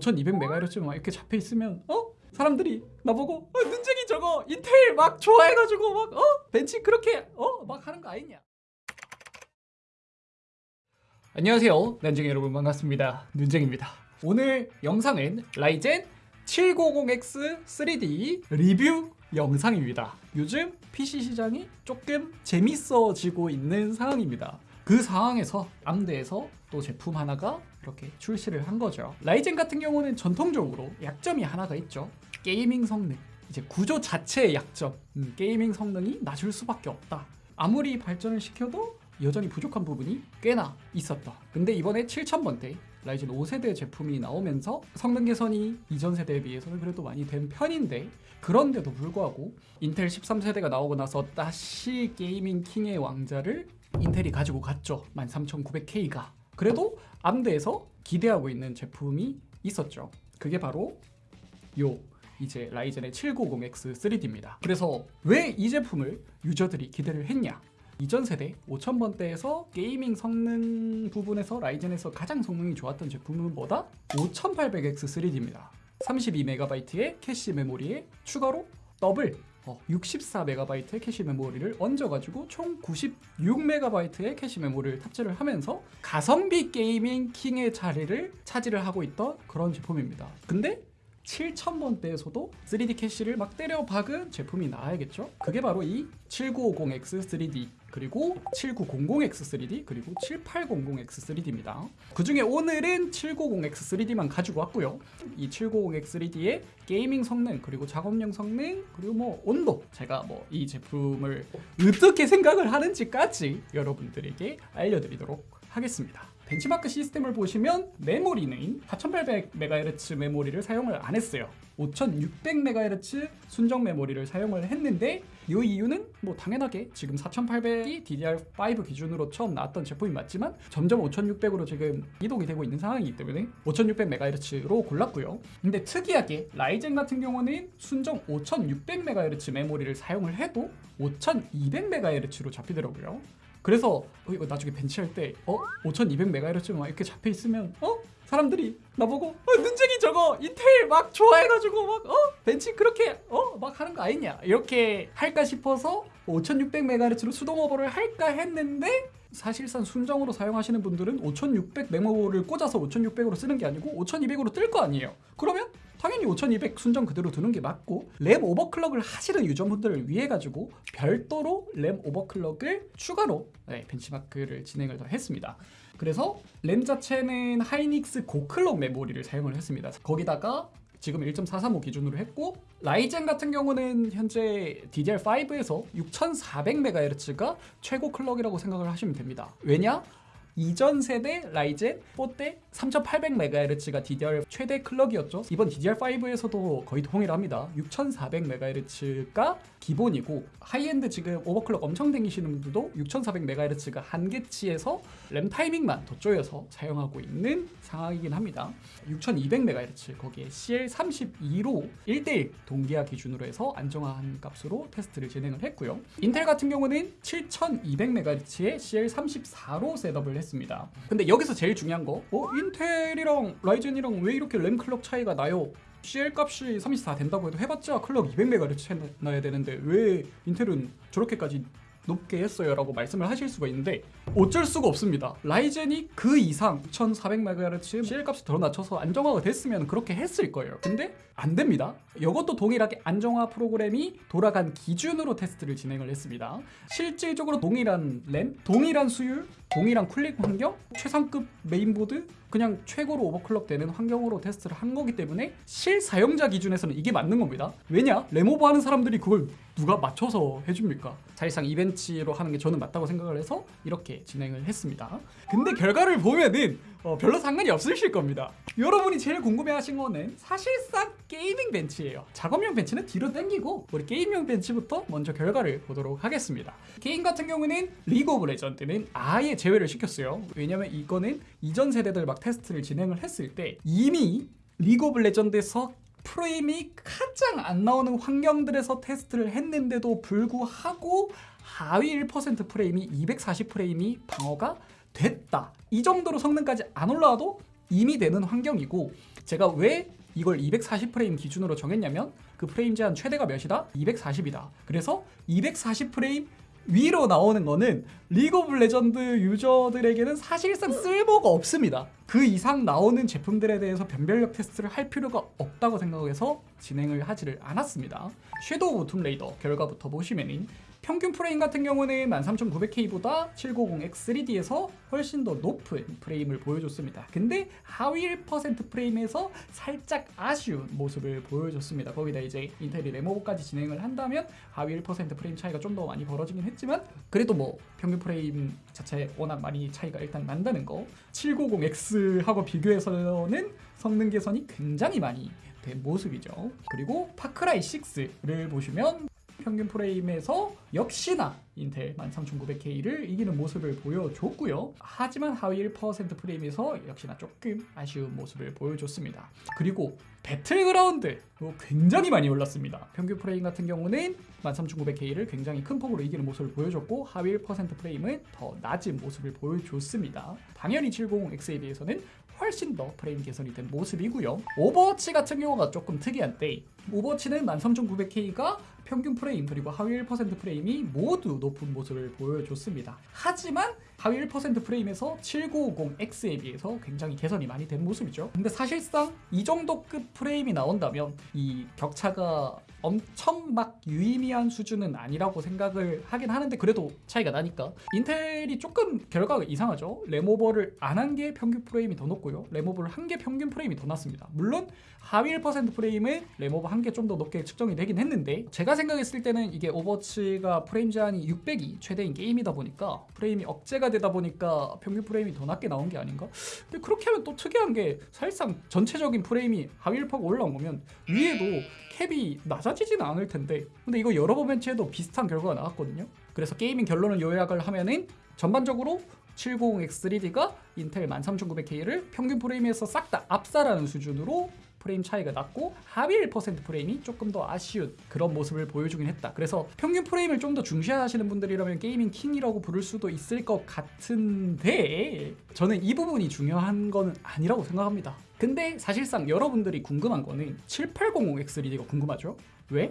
5200MHz 막 이렇게 잡혀 있으면 어? 사람들이 나보고 어, 눈쟁이 저거 인텔 막 좋아해가지고 막 어? 벤치 그렇게 어? 막 하는 거 아니냐 안녕하세요 난쟁이 여러분 반갑습니다 눈쟁입니다 오늘 영상은 라이젠 790X 3D 리뷰 영상입니다 요즘 PC 시장이 조금 재밌어지고 있는 상황입니다 그 상황에서 암드에서 또 제품 하나가 이렇게 출시를 한 거죠. 라이젠 같은 경우는 전통적으로 약점이 하나가 있죠. gaming 성능. 이제 구조 자체의 약점. 음, gaming 성능이 낮을 수밖에 없다. 아무리 발전을 시켜도 여전히 부족한 부분이 꽤나 있었다. 근데 이번에 7000번대 라이젠 5세대 제품이 나오면서 성능 개선이 이전 세대에 비해서는 그래도 많이 된 편인데 그런데도 불구하고 인텔 13세대가 나오고 나서 다시 gaming king의 왕좌를 인텔이 가지고 갔죠. 13900K가. 그래도 암드에서 기대하고 있는 제품이 있었죠. 그게 바로 요 이제 라이젠의 790X 3D입니다. 그래서 왜 이 제품을 유저들이 기대를 했냐? 이전 세대 5000번대에서 gaming 성능 부분에서 라이젠에서 가장 성능이 좋았던 제품은 뭐다? 5800X 3D입니다. 32MB의 캐시 메모리에 추가로 더블 64MB의 캐시 메모리를 얹어가지고 총 96MB의 캐시 메모리를 탑재를 하면서 가성비 gaming king의 자리를 차지를 하고 있던 그런 제품입니다. 근데 7000번대에서도 3D 캐시를 막 때려 박은 제품이 나와야겠죠? 그게 바로 이 7950X 3D 그리고 7900X 3D 그리고 7800X 3D입니다. 그 중에 오늘은 790X 3D만 가지고 왔고요. 이 790X 3D의 게이밍 성능 그리고 작업용 성능 그리고 뭐 온도 제가 뭐 이 제품을 어떻게 생각을 하는지까지 여러분들에게 알려드리도록 하겠습니다 벤치마크 시스템을 보시면 메모리는 4800MHz 메모리를 사용을 안 했어요. 5600MHz 순정 메모리를 사용을 했는데 이 이유는 뭐 당연하게 지금 4800이 DDR5 기준으로 처음 나왔던 제품이 맞지만 점점 5600으로 지금 이동이 되고 있는 상황이기 때문에 5600MHz로 골랐고요. 근데 특이하게 라이젠 같은 경우는 순정 5600MHz 메모리를 사용을 해도 5200MHz로 잡히더라고요 그래서 어, 나중에 벤치할 때 어? 5200MHz 막 이렇게 잡혀 있으면 어? 사람들이 나보고 어, 눈쟁이 저거 인텔 막 좋아해가지고 막 어? 벤치 그렇게 어? 막 하는 거 아니냐 이렇게 할까 싶어서 5600MHz로 수동 오버를 할까 했는데 사실상 순정으로 사용하시는 분들은 5600 메모를 꽂아서 5600으로 쓰는 게 아니고 5200으로 뜰 거 아니에요 그러면 당연히 5200 순정 그대로 두는 게 맞고 램 오버클럭을 하시는 유저분들을 위해 가지고 별도로 램 오버클럭을 추가로 네, 벤치마크를 진행을 더 했습니다. 그래서 램 자체는 하이닉스 고clock 메모리를 사용을 했습니다. 거기다가 지금 1.435 기준으로 했고 라이젠 같은 경우는 현재 DDR5에서 6400MHz가 최고 clock이라고 생각을 하시면 됩니다. 왜냐? 이전 세대 라이젠 4때 3800MHz가 DDR 최대 clock이었죠. 이번 DDR5에서도 거의 동일합니다. 6400MHz가 기본이고 하이엔드 지금 overclock 엄청 댕기시는 분들도 6400MHz가 한계치에서 램 타이밍만 더 쪼여서 사용하고 있는 상황이긴 합니다. 6200MHz 거기에 CL32로 1대1 동기화 기준으로 해서 안정화한 값으로 테스트를 진행을 했고요. 인텔 같은 경우는 7200MHz의 CL34로 셋업을 했습니다 근데 여기서 제일 중요한 거 어? 인텔이랑 라이젠이랑 왜 이렇게 램 클럭 차이가 나요? CL 값이 34 된다고 해도 해봤자 클럭 200MHz 나야 되는데 왜 인텔은 저렇게까지 높게 했어요 라고 말씀을 하실 수가 있는데 어쩔 수가 없습니다. 라이젠이 그 이상 6400MHz CL값을 더 낮춰서 안정화가 됐으면 그렇게 했을 거예요. 근데 안 됩니다. 이것도 동일하게 안정화 프로그램이 돌아간 기준으로 테스트를 진행을 했습니다. 실질적으로 동일한 램, 동일한 수율, 동일한 cooling 환경, 최상급 메인보드 그냥 최고로 overclock 되는 환경으로 테스트를 한 거기 때문에 실사용자 기준에서는 이게 맞는 겁니다. 왜냐? 램over 하는 사람들이 그걸 누가 맞춰서 해줍니까? 사실상 이 bench로 하는 게 저는 맞다고 생각을 해서 이렇게 진행을 했습니다. 근데 결과를 보면은 어, 별로 상관이 없으실 겁니다. 여러분이 제일 궁금해하신 거는 사실상 gaming bench예요. 작업용 bench는 뒤로 당기고 우리 게임용 bench부터 먼저 결과를 보도록 하겠습니다. 게임 같은 경우는 리그 오브 레전드는 아예 제외를 시켰어요. 왜냐면 이거는 이전 세대들 막 테스트를 진행을 했을 때 이미 리그 오브 레전드에서 프레임이 가장 안 나오는 환경들에서 테스트를 했는데도 불구하고 하위 1% 프레임이 240 프레임이 방어가 됐다 이 정도로 성능까지 안 올라와도 이미 되는 환경이고 제가 왜 이걸 240프레임 기준으로 정했냐면 그 프레임 제한 최대가 몇이다? 240이다. 그래서 240프레임 위로 나오는 거는 리그 오브 레전드 유저들에게는 사실상 쓸모가 없습니다. 그 이상 나오는 제품들에 대해서 변별력 테스트를 할 필요가 없다고 생각해서 진행을 하지를 않았습니다. 섀도우 오브 툼레이더 결과부터 보시면은 평균 프레임 같은 경우는 13900K보다 7950X3D에서 훨씬 더 높은 프레임을 보여줬습니다. 근데 하위 1% 프레임에서 살짝 아쉬운 모습을 보여줬습니다. 거기다 이제 인텔이 램over까지 진행을 한다면 하위 1% 프레임 차이가 좀 더 많이 벌어지긴 했지만 그래도 뭐 평균 프레임 자체 워낙 많이 차이가 일단 난다는 거 7950X하고 비교해서는 성능 개선이 굉장히 많이 된 모습이죠. 그리고 파크라이 6를 보시면 평균 프레임에서 역시나 인텔 13900K를 이기는 모습을 보여줬고요. 하지만 하위 1% 프레임에서 역시나 조금 아쉬운 모습을 보여줬습니다. 그리고 배틀그라운드 굉장히 많이 올랐습니다. 평균 프레임 같은 경우는 13900K를 굉장히 큰 폭으로 이기는 모습을 보여줬고 하위 1% 프레임은 더 낮은 모습을 보여줬습니다. 당연히 7950X에 비해서는 훨씬 더 프레임 개선이 된 모습이고요. 오버워치 같은 경우가 조금 특이한데 오버워치는 13900K가 평균 프레임 그리고 하위 1% 프레임이 모두 높은 모습을 보여줬습니다. 하지만 하위 1% 프레임에서 7950X에 비해서 굉장히 개선이 많이 된 모습이죠. 근데 사실상 이 정도급 프레임이 나온다면 이 격차가 엄청 막 유의미한 수준은 아니라고 생각을 하긴 하는데 그래도 차이가 나니까. 인텔이 조금 결과가 이상하죠. 램over를 안 한 게 평균 프레임이 더 높고요. 램over를 한 게 평균 프레임이 더 낮습니다. 물론 하위 1% 프레임은 램over 한 게 좀 더 높게 측정이 되긴 했는데 제가 생각했을 때는 이게 오버워치가 프레임 제한이 600이 최대인 게임이다 보니까 프레임이 억제가 되다 보니까 평균 프레임이 더 낮게 나온 게 아닌가? 근데 그렇게 하면 또 특이한 게 사실상 전체적인 프레임이 하위 1%가 올라온 거면 위에도 cap이 낮아 지지는 않을 텐데 근데 이거 여러 번 bench해도 비슷한 결과가 나왔거든요 그래서 gaming 결론을 요약을 하면은 전반적으로 7950X3D가 인텔 13900K를 평균 프레임에서 싹 다 압살하는 수준으로 프레임 차이가 났고 하위 1% 프레임이 조금 더 아쉬운 그런 모습을 보여주긴 했다. 그래서 평균 프레임을 좀 더 중시하시는 분들이라면 gaming king이라고 부를 수도 있을 것 같은데 저는 이 부분이 중요한 거는 아니라고 생각합니다. 근데 사실상 여러분들이 궁금한 거는 7800X3D가 궁금하죠? 왜?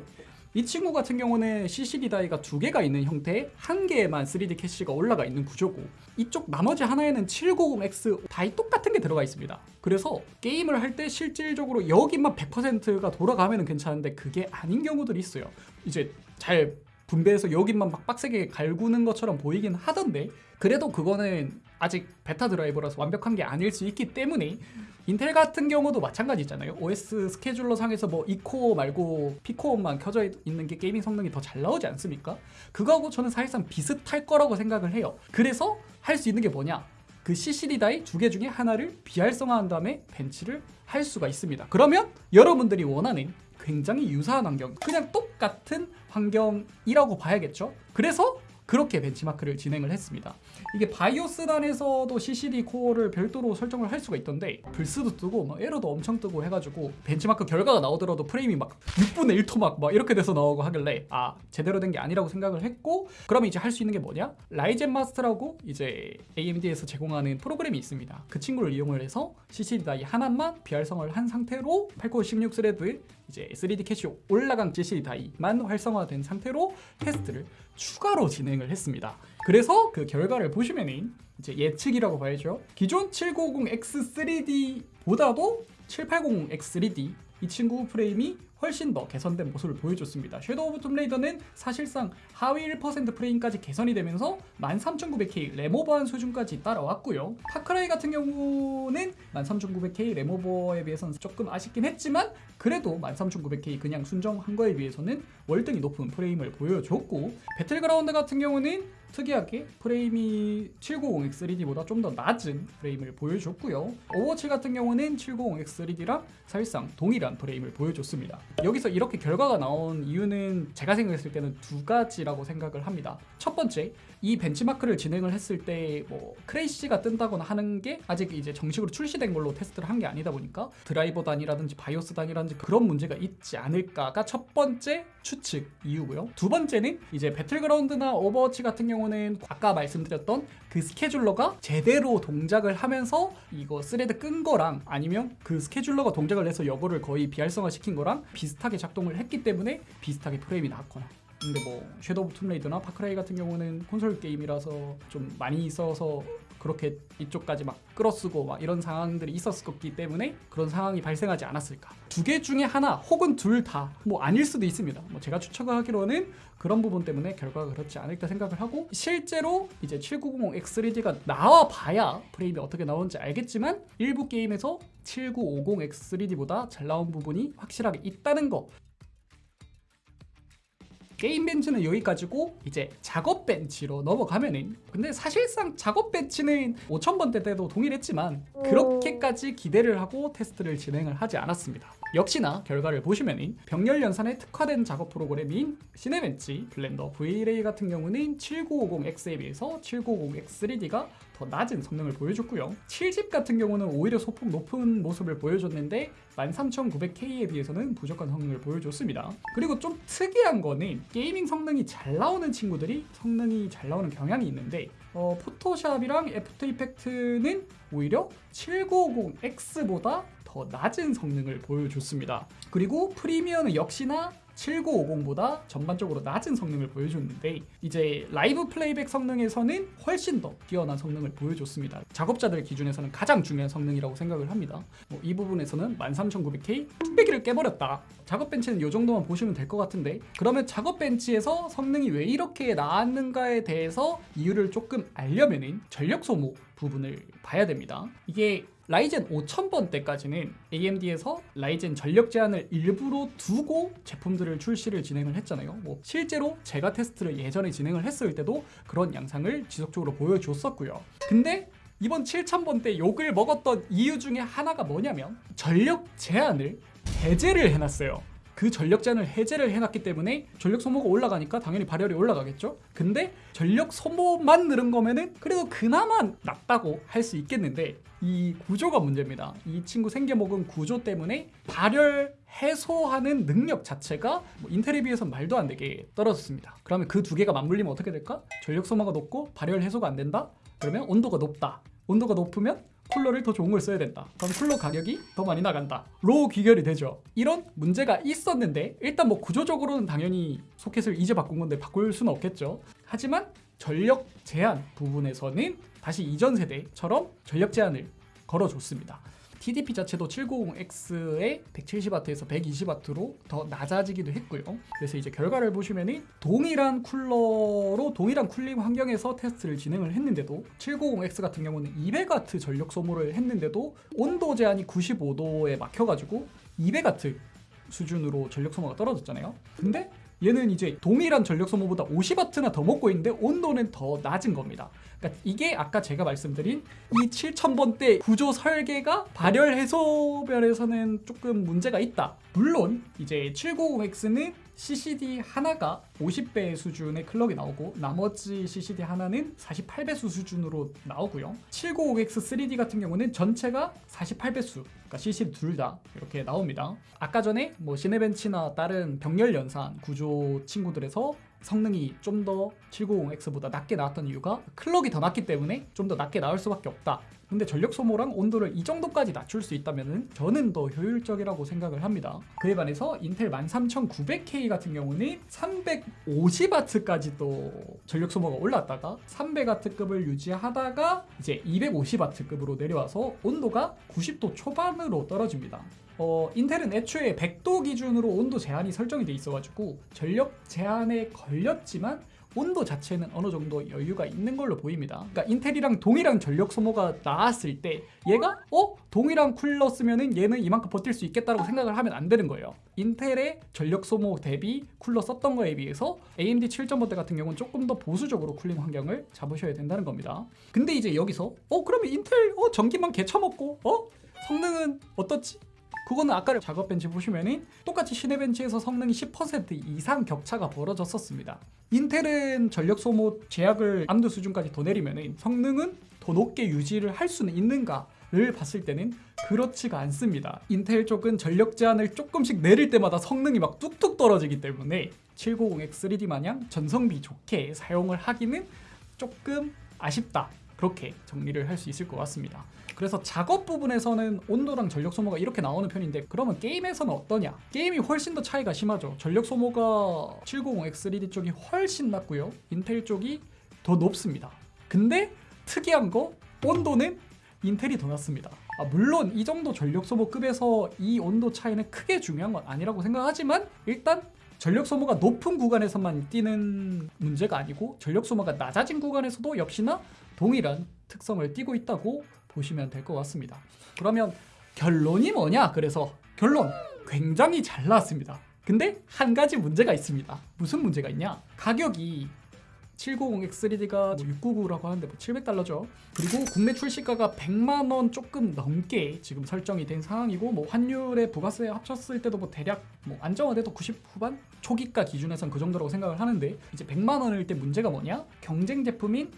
이 친구 같은 경우는 CCD die가 두 개가 있는 형태의 한 개에만 3D 캐시가 올라가 있는 구조고 이쪽 나머지 하나에는 7950X die 똑같은 게 들어가 있습니다. 그래서 게임을 할 때 실질적으로 여기만 100%가 돌아가면 괜찮은데 그게 아닌 경우들이 있어요. 이제 잘 분배해서 여기만 막 빡세게 갈구는 것처럼 보이긴 하던데 그래도 그거는 아직 베타 드라이버라서 완벽한 게 아닐 수 있기 때문에 인텔 같은 경우도 마찬가지잖아요. OS scheduler 상에서 뭐 E코어 말고 P코어만 켜져 있는 게 gaming 성능이 더 잘 나오지 않습니까? 그거하고 저는 사실상 비슷할 거라고 생각을 해요. 그래서 할 수 있는 게 뭐냐? 그 CCD die 두 개 중에 하나를 비활성화한 다음에 bench를 할 수가 있습니다. 그러면 여러분들이 원하는 굉장히 유사한 환경, 그냥 똑같은 환경이라고 봐야겠죠. 그래서 그렇게 벤치마크를 진행을 했습니다. 이게 바이오스단에서도 CCD 코어를 별도로 설정을 할 수가 있던데 블스도 뜨고 막 에러도 엄청 뜨고 해가지고 벤치마크 결과가 나오더라도 프레임이 막 6분의 1토막 막 이렇게 돼서 나오고 하길래 아 제대로 된 게 아니라고 생각을 했고 그러면 이제 할 수 있는 게 뭐냐? Ryzen Master라고 이제 AMD에서 제공하는 프로그램이 있습니다. 그 친구를 이용을 해서 CCD die 하나만 비활성화를 한 상태로 8코어 16 스레드 이제 3D 캐시 올라간 CCD die만 활성화된 상태로 테스트를 추가로 진행을 했습니다. 그래서 그 결과를 보시면은 이제 예측이라고 봐야죠. 기존 7950X3D보다도 7800X3D 이 친구 프레임이 훨씬 더 개선된 모습을 보여줬습니다. Shadow of Tomb Raider는 사실상 하위 1% 프레임까지 개선이 되면서 13900K 램 오버한 수준까지 따라왔고요. Far Cry 같은 경우는 13900K 램 오버에 비해서는 조금 아쉽긴 했지만 그래도 13900K 그냥 순정한 거에 비해서는 월등히 높은 프레임을 보여줬고 배틀그라운드 같은 경우는 특이하게 프레임이 7950X3D보다 좀 더 낮은 프레임을 보여줬고요. Overwatch 같은 경우는 7950X3D랑 사실상 동일한 프레임을 보여줬습니다. 여기서 이렇게 결과가 나온 이유는 제가 생각했을 때는 두 가지라고 생각을 합니다. 첫 번째, 이 벤치마크를 진행을 했을 때 뭐 crash가 뜬다거나 하는 게 아직 이제 정식으로 출시된 걸로 테스트를 한 게 아니다 보니까 드라이버 단이라든지 바이오스 단이라든지 그런 문제가 있지 않을까가 첫 번째 추측 이유고요. 두 번째는 이제 배틀그라운드나 Overwatch 같은 경우 는 아까 말씀드렸던 그 스케줄러가 제대로 동작을 하면서 이거 스레드 끈 거랑 아니면 그 스케줄러가 동작을 해서 여부를 거의 비활성화 시킨 거랑 비슷하게 작동을 했기 때문에 비슷하게 프레임이 나왔거나 근데 뭐 Shadow of Tomb Raider나 Far Cry 같은 경우는 콘솔 게임이라서 좀 많이 있어서 그렇게 이쪽까지 막 끌어쓰고 막 이런 상황들이 있었기 때문에 그런 상황이 발생하지 않았을까. 두 개 중에 하나 혹은 둘 다 뭐 아닐 수도 있습니다. 뭐 제가 추측을 하기로는 그런 부분 때문에 결과가 그렇지 않을까 생각을 하고 실제로 이제 7950X3D가 나와 봐야 프레임이 어떻게 나오는지 알겠지만 일부 게임에서 7950X3D보다 잘 나온 부분이 확실하게 있다는 거 게임 벤치는 여기까지고 이제 작업 벤치로 넘어가면은 근데 사실상 작업 벤치는 5000번대 때도 동일했지만 그렇게까지 기대를 하고 테스트를 진행을 하지 않았습니다. 역시나 결과를 보시면은 병렬 연산에 특화된 작업 프로그램인 시네벤치 블렌더 V-Ray 같은 경우는 7950X에 비해서 7950X3D가 더 낮은 성능을 보여줬고요. 7-Zip 같은 경우는 오히려 소폭 높은 모습을 보여줬는데 13900K에 비해서는 부족한 성능을 보여줬습니다. 그리고 좀 특이한 거는 gaming 성능이 잘 나오는 친구들이 성능이 잘 나오는 경향이 있는데 어, Photoshop이랑 After Effects는 오히려 7950X보다 더 낮은 성능을 보여줬습니다. 그리고 Premiere는 역시나 7950보다 전반적으로 낮은 성능을 보여줬는데 이제 live playback 성능에서는 훨씬 더 뛰어난 성능을 보여줬습니다. 작업자들 기준에서는 가장 중요한 성능이라고 생각을 합니다. 뭐 이 부분에서는 13900K 뚝배기를 깨버렸다. 작업 벤치는 이 정도만 보시면 될 것 같은데 그러면 작업 벤치에서 성능이 왜 이렇게 나왔는가에 대해서 이유를 조금 알려면은 전력 소모 부분을 봐야 됩니다. 이게 라이젠 5000번 때까지는 AMD에서 라이젠 전력 제한을 일부러 두고 제품들을 출시를 진행을 했잖아요. 뭐 실제로 제가 테스트를 예전에 진행을 했을 때도 그런 양상을 지속적으로 보여줬었고요. 근데 이번 7000번 때 욕을 먹었던 이유 중에 하나가 뭐냐면 전력 제한을 해제를 해놨어요. 그 전력 제한을 해제를 해놨기 때문에 전력 소모가 올라가니까 당연히 발열이 올라가겠죠. 근데 전력 소모만 늘은 거면은 그래도 그나마 낫다고 할 수 있겠는데 이 구조가 문제입니다. 이 친구 생겨먹은 구조 때문에 발열 해소하는 능력 자체가 뭐 인텔에 비해서 말도 안 되게 떨어졌습니다. 그러면 그 두 개가 맞물리면 어떻게 될까? 전력 소모가 높고 발열 해소가 안 된다? 그러면 온도가 높다. 온도가 높으면 쿨러를 더 좋은 걸 써야 된다. 그럼 쿨러 가격이 더 많이 나간다. 로 귀결이 되죠. 이런 문제가 있었는데 일단 뭐 구조적으로는 당연히 소켓을 이제 바꾼 건데 바꿀 수는 없겠죠. 하지만 전력 제한 부분에서는 다시 이전 세대처럼 전력 제한을 걸어줬습니다. TDP 자체도 7950X의 170W에서 120W로 더 낮아지기도 했고요. 그래서 이제 결과를 보시면은 동일한 쿨러로 동일한 cooling 환경에서 테스트를 진행을 했는데도 7950X 같은 경우는 200W 전력 소모를 했는데도 온도 제한이 95도에 막혀가지고 200W 수준으로 전력 소모가 떨어졌잖아요. 근데 얘는 이제 동일한 전력 소모보다 50W나 더 먹고 있는데 온도는 더 낮은 겁니다. 그러니까 이게 아까 제가 말씀드린 이 7000번대 구조 설계가 발열 해소별에서는 조금 문제가 있다. 물론 이제 790X는 CCD 하나가 50배 수준의 클럭이 나오고 나머지 CCD 하나는 48배수 수준으로 나오고요. 795X 3D 같은 경우는 전체가 48배수, 그러니까 CCD 둘 다 이렇게 나옵니다. 아까 전에 뭐 시네벤치나 다른 병렬 연산 구조 친구들에서 성능이 좀 더 790X보다 낮게 나왔던 이유가 클럭이 더 낮기 때문에 좀 더 낮게 나올 수밖에 없다. 근데 전력 소모랑 온도를 이 정도까지 낮출 수 있다면 저는 더 효율적이라고 생각을 합니다. 그에 반해서 인텔 13900K 같은 경우는 350W까지 또 전력 소모가 올랐다가 300W급을 유지하다가 이제 250W급으로 내려와서 온도가 90도 초반으로 떨어집니다. 어, 인텔은 애초에 100도 기준으로 온도 제한이 설정이 돼 있어가지고 전력 제한에 걸렸지만 온도 자체는 어느 정도 여유가 있는 걸로 보입니다. 그러니까 인텔이랑 동일한 전력 소모가 나왔을 때 얘가 어 동일한 쿨러 쓰면은 얘는 이만큼 버틸 수 있겠다라고 생각을 하면 안 되는 거예요. 인텔의 전력 소모 대비 쿨러 썼던 거에 비해서 AMD 7.5대 같은 경우는 조금 더 보수적으로 cooling 환경을 잡으셔야 된다는 겁니다. 근데 이제 여기서 어 그러면 인텔 어 전기만 개쳐먹고 어 성능은 어떻지? 그거는 아까 작업 벤치 보시면은 똑같이 Cinebench에서 성능이 10% 이상 격차가 벌어졌었습니다. 인텔은 전력 소모 제약을 암두 수준까지 더 내리면은 성능은 더 높게 유지를 할 수는 있는가 를 봤을 때는 그렇지가 않습니다. 인텔 쪽은 전력 제한을 조금씩 내릴 때마다 성능이 막 뚝뚝 떨어지기 때문에 790X3D 마냥 전성비 좋게 사용을 하기는 조금 아쉽다. 그렇게 정리를 할 수 있을 것 같습니다. 그래서 작업 부분에서는 온도랑 전력 소모가 이렇게 나오는 편인데 그러면 게임에서는 어떠냐? 게임이 훨씬 더 차이가 심하죠. 전력 소모가 790X3D 쪽이 훨씬 낮고요. 인텔 쪽이 더 높습니다. 근데 특이한 거 온도는 인텔이 더 낮습니다. 아, 물론 이 정도 전력 소모급에서 이 온도 차이는 크게 중요한 건 아니라고 생각하지만 일단 전력 소모가 높은 구간에서만 뛰는 문제가 아니고 전력 소모가 낮아진 구간에서도 역시나 동일한 특성을 띠고 있다고 보시면 될 것 같습니다. 그러면 결론이 뭐냐? 그래서 결론 굉장히 잘 나왔습니다. 근데 한 가지 문제가 있습니다. 무슨 문제가 있냐? 가격이 790X3D가 699라고 하는데 뭐 700달러죠. 그리고 국내 출시가가 100만 원 조금 넘게 지금 설정이 된 상황이고 뭐 환율에 부가세 합쳤을 때도 뭐 대략 뭐 안정화돼도 90 후반 초기가 기준에선 그 정도라고 생각을 하는데 이제 100만 원일 때 문제가 뭐냐? 경쟁 제품인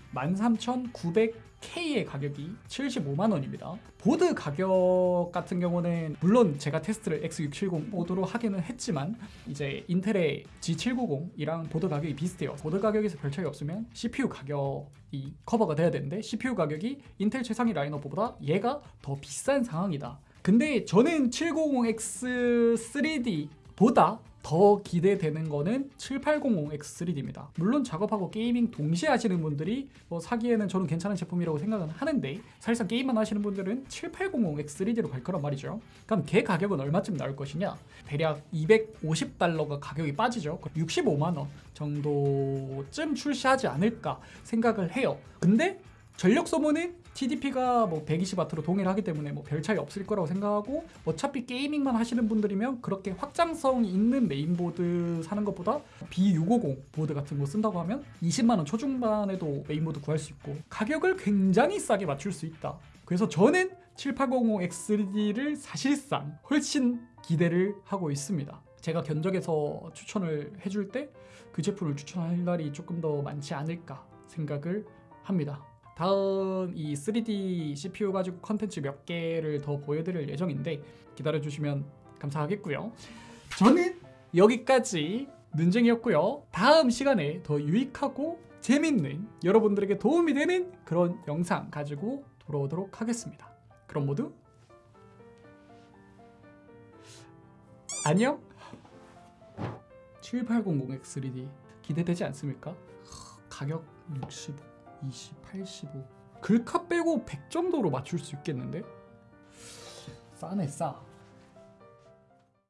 13,900K의 가격이 75만 원입니다. 보드 가격 같은 경우는 물론 제가 테스트를 X670 보드로 하기는 했지만 이제 인텔의 Z790이랑 보드 가격이 비슷해요. 보드 가격에서 별 차이 없으면 CPU 가격이 커버가 돼야 되는데 CPU 가격이 인텔 최상위 라인업보다 얘가 더 비싼 상황이다. 근데 저는 7950X3D보다 더 기대되는 거는 7800X3D입니다. 물론 작업하고 gaming 동시에 하시는 분들이 뭐 사기에는 저는 괜찮은 제품이라고 생각은 하는데 사실상 게임만 하시는 분들은 7800X3D로 갈 거란 말이죠. 그럼 걔 가격은 얼마쯤 나올 것이냐? 대략 250달러가 가격이 빠지죠. 65만 원 정도쯤 출시하지 않을까 생각을 해요. 근데 전력 소모는 TDP가 뭐 120W로 동일하기 때문에 뭐 별 차이 없을 거라고 생각하고 어차피 gaming만 하시는 분들이면 그렇게 확장성이 있는 메인보드 사는 것보다 B650 보드 같은 거 쓴다고 하면 20만 원 초중반에도 메인보드 구할 수 있고 가격을 굉장히 싸게 맞출 수 있다. 그래서 저는 7800X3D를 사실상 훨씬 기대를 하고 있습니다. 제가 견적에서 추천을 해줄 때 그 제품을 추천할 날이 조금 더 많지 않을까 생각을 합니다. 다음 이 3D CPU 가지고 컨텐츠 몇 개를 더 보여드릴 예정인데 기다려주시면 감사하겠고요. 저는 여기까지 눈쟁이였고요. 다음 시간에 더 유익하고 재밌는 여러분들에게 도움이 되는 그런 영상 가지고 돌아오도록 하겠습니다. 그럼 모두 안녕. 7800X3D 기대되지 않습니까? 가격 65, 20, 85 글카 빼고 100 정도로 맞출 수 있겠는데? 싸네 싸